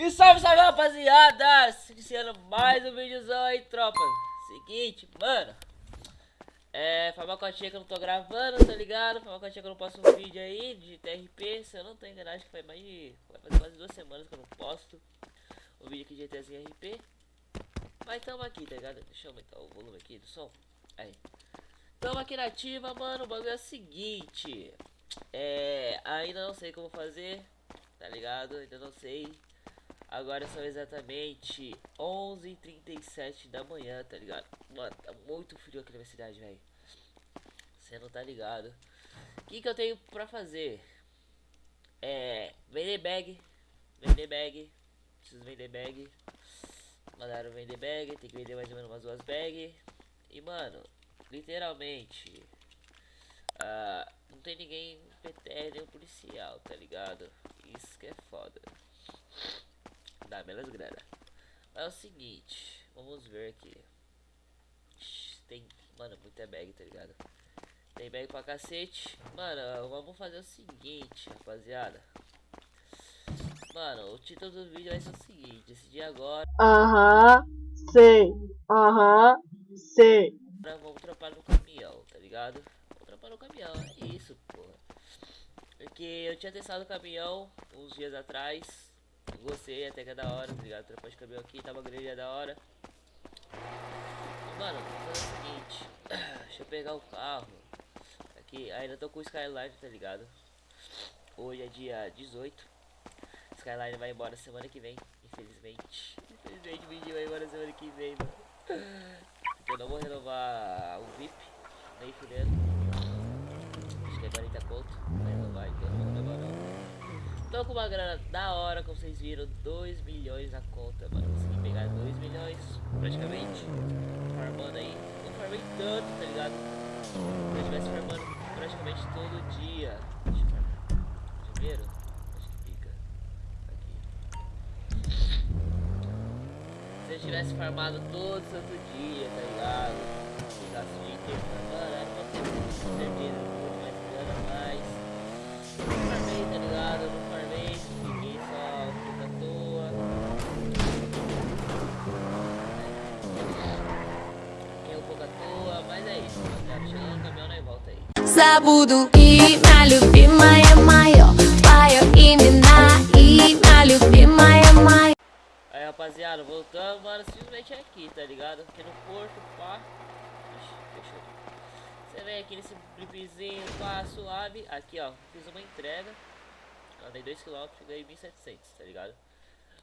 E salve, salve, rapaziada! Iniciando mais um vídeozão aí, tropa. Seguinte, mano. É, foi uma cotinha que eu não tô gravando, tá ligado? Foi uma cotinha que eu não posto um vídeo aí de TRP. Se eu não tô enganado, acho que foi mais de. Vai fazer quase duas semanas que eu não posto um vídeo aqui de GTzinho RP. Mas tamo aqui, tá ligado? Deixa eu aumentar o volume aqui do som. Aí. Tamo aqui na ativa, mano. O bagulho é o seguinte. É. Ainda não sei como fazer, tá ligado? Ainda não sei. Agora são exatamente 11h37 da manhã, tá ligado? Mano, tá muito frio aqui na minha cidade, velho. Você não tá ligado. O que, que eu tenho pra fazer? É. Vender bag. Vender bag. Preciso vender bag. Mandaram vender bag. Tem que vender mais ou menos umas duas bags. E, mano, literalmente. Uh, não tem ninguém PTR nem um policial, tá ligado? Isso que é foda dá belas grana. Mas é o seguinte, vamos ver aqui. Tem, mano, muita bag, tá ligado? Tem bag pra cacete. Mano, vamos fazer o seguinte, rapaziada. Mano, o título do vídeo vai ser o seguinte, decidi agora. Aham, sei. Aham, sei. Vamos trampar no caminhão, tá ligado? Vamos trampar no caminhão, é isso, porra. Porque eu tinha testado o caminhão uns dias atrás Gostei, até que é da hora, tá ligado? Tropa de caminhão aqui, tava grande, é da hora. Mano, fazer o seguinte. Deixa eu pegar o carro. Aqui, ainda tô com o Skyline, tá ligado? Hoje é dia 18. Skyline vai embora semana que vem, infelizmente. Infelizmente o vídeo vai embora semana que vem, mano. Eu não vou renovar o VIP, nem fudendo. Acho que é 40 conto. Vai renovar, então não vou renovar não. Tô com uma grana da hora, como vocês viram, 2 milhões na conta, mano. Consegui pegar 2 milhões, praticamente. Farmando aí. Não farmei tanto, tá ligado? Se eu estivesse farmando praticamente todo dia. Deixa eu farmar. Primeiro, acho que fica aqui. Se eu tivesse farmado todo santo dia, забуду И моя любимая мое Твое имена И моя любимая моя Aí rapaziada, voltando, mano, simplesmente aqui, tá ligado? Aqui no porto, pá Ixi, fechou Você vem aqui nesse blipzinho, pá, suave Aqui, ó, fiz uma entrega Andei 2km, ganhei 1.700, tá ligado?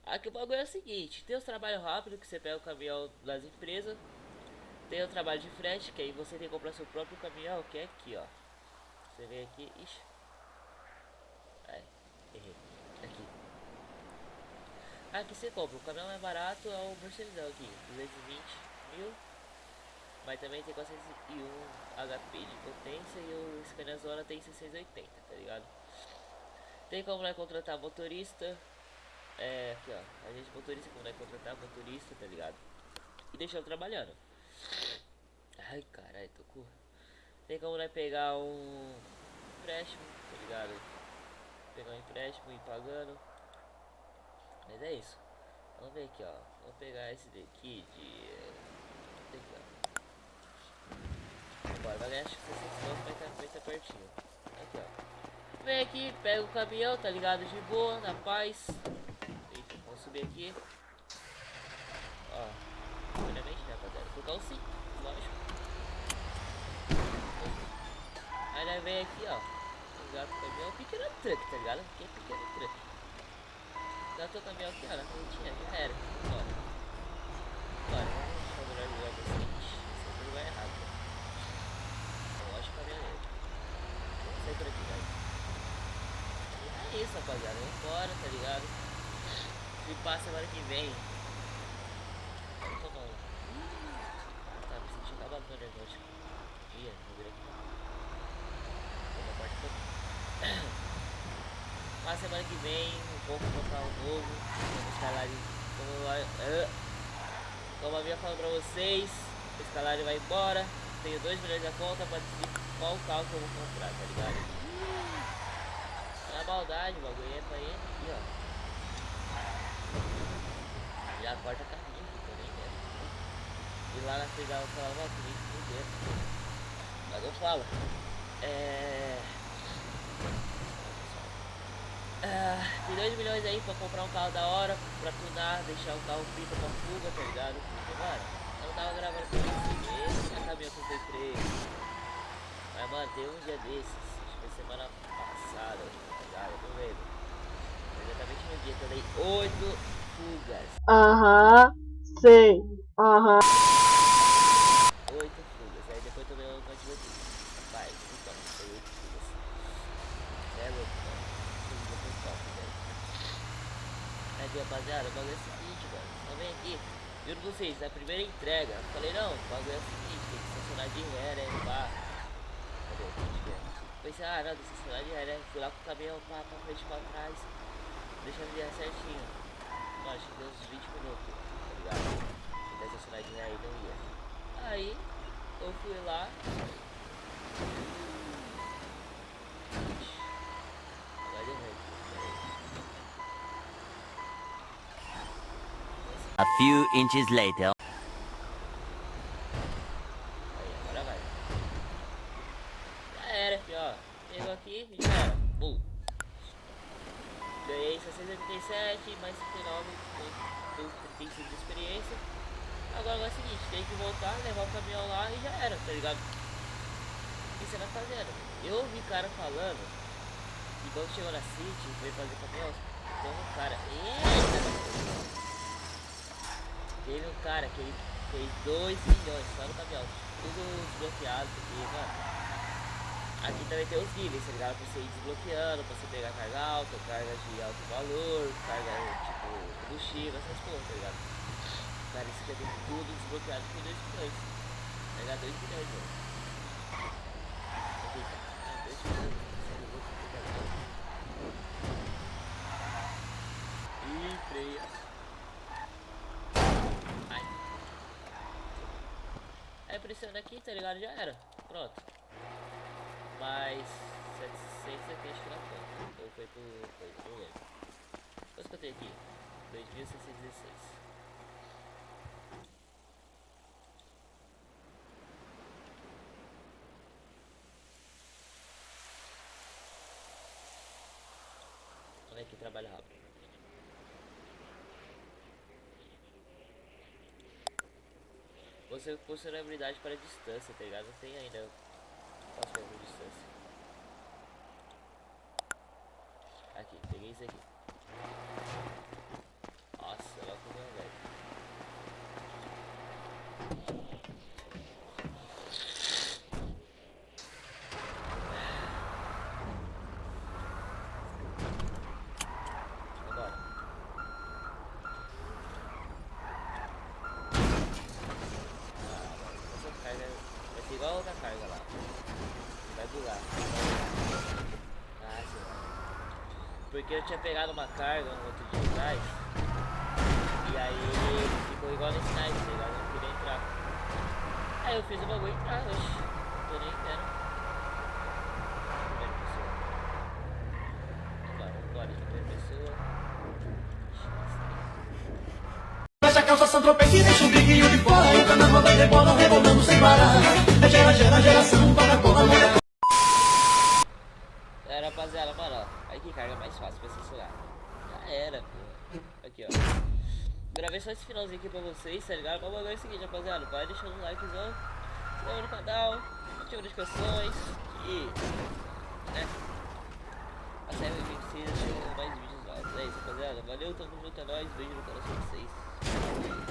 Aqui o bagulho é o seguinte, tem os trabalhos rápidos que você pega o caminhão das empresas Tem o trabalho de frete, que aí você tem que comprar seu próprio caminhão, que é aqui, ó você vem aqui. Ixi. Ai, errei. Aqui. Aqui você compra. O caminhão mais barato é o Mercedão aqui. 220 mil. Mas também tem 401 HP de potência e o Scania tem 680, tá ligado? Tem como né, contratar motorista. É, aqui ó. A gente motorista como né, contratar motorista, tá ligado? E deixar trabalhando. Ai, caralho, tô com tem como né, pegar um empréstimo, tá ligado? Pegar um empréstimo e ir pagando. Mas é isso. Vamos ver aqui, ó. Vamos pegar esse daqui de. Aqui, ó. Vai ganhar acho que 600 pontos, mas tá, vai tá pertinho. Aqui, ó. Vem aqui, pega o caminhão, tá ligado? De boa, na paz. Eita, vamos subir aqui. Ó. Primeiramente, né, rapaziada? Colocar o 5, lógico. Vem aqui, ó. Gato caminhão, pequeno truck, tá ligado? Aqui é pequeno truck. Gato caminhão aqui, ó, na frontinha, já era. Bora. Bora, vamos melhor jogar o seguinte. Esse vai errado. Eu acho que caminhoneiro. Vamos sair por aqui, velho. E é isso, rapaziada. Vamos embora, tá ligado? Se passa semana que vem. Vamos tomar um. Tá, me sentindo acabado no energético. Ih, não virei aqui. Mas semana que vem vou comprar um novo. Vamos como, eu, como eu havia falado pra vocês, o escalar vai embora. Tenho 2 milhões na conta pra decidir qual carro que eu vou comprar, tá ligado? É a maldade, o bagulho é pra ele aqui, ó. Já corta caminho também, né? E lá na frente ela falava, ó, por dentro. Mas eu falo. É. Ah, tem 2 milhões aí pra comprar um carro da hora, pra tunar, deixar o carro pinta pra fuga, tá ligado? Porque, mano, eu tava gravando com esse mês, a caminhão que eu comprei. Mas, mano, tem um dia desses, acho que foi semana passada, tá ligado? Não lembro. Exatamente no dia que eu dei 8 fugas. Aham, sei. Aham. 8 fugas, aí depois tomei uma quantidade aqui. Rapaz, então, foi 8 fugas. É louco, mano. Fuga foi top, velho. Aqui, rapaziada, o bagulho é o seguinte, mano. Só vem aqui. Juro pra vocês, na primeira entrega, eu falei, não, o bagulho é o seguinte, tem que estacionar de ré, né? Pá. Cadê o velho? Pensei, ah, não, tem que estacionar de ré, né? Fui lá com o caminhão, pá, pra frente, pra trás. Deixa a virar certinho. Mano, acho que deu uns 20 minutos, tá ligado? Tentar estacionar de ré aí, não ia. Aí, eu fui lá. Ixi, Agora deu ruim. Peraí. A few inches later. Aí, agora vai. Já era, filho, ó. Pegou aqui e já era. Bum. Ganhei 687, mais 59, deu 35 de experiência. Agora é o seguinte, tem que voltar, levar o caminhão lá e já era, tá ligado? O que você vai fazendo? Eu ouvi cara falando que quando chegou na City, veio fazer caminhão, tem um cara. Eita! Teve um cara que ele fez 2 milhões só no caminhão. Tudo desbloqueado, porque, mano. Aqui também tem os níveis, tá ligado? Pra você ir desbloqueando, pra você pegar carga alta, carga de alto valor, carga tipo combustível, essas coisas, tá ligado? Cara, isso aqui tem tudo desbloqueado por 2 milhões. Tá ligado? 2 milhões, mano. Aqui, tá. Ah, 2 milhões. Sério, que legal. Ih, freia. Ai. Aqui, tá ligado? Já era. Pronto. Mais 770 acho que conta. Ou foi pro. Foi, não lembro. Quanto que eu tenho aqui? 2616. Olha aqui, trabalha rápido. Você com celebridade para distância, tá ligado? Não tem ainda. Posso distância. Aqui, peguei isso aqui. Nossa, ela comeu, velho. Vambora. Essa carga vai ser igual a outra carga lá. Vai bugar. Ah, sei lá. Porque eu tinha pegado uma carga um outro dia atrás. E aí ficou igual nesse night, tá ligado? Eu não queria entrar. Aí eu fiz o bagulho entrar, oxe. Não tô nem nossa. Fecha a calça, Sandropé que deixa o briguinho de fora E o carnaval de bola rebolando sem parar É gera, gera, geração, para cola, mulher Era, rapaziada, mano, ó. Aí que carga mais fácil pra censurar. Já era, pô. Aqui, ó. Gravei só esse finalzinho aqui pra vocês, tá ligado? Mas o é o seguinte, rapaziada. Vai deixando um likezão. Se inscreva no canal. Ativa as notificações. E. Né? Até o 26 eu mais vídeos novos. É isso, rapaziada. Valeu, tamo junto, é nóis. Beijo no coração de vocês.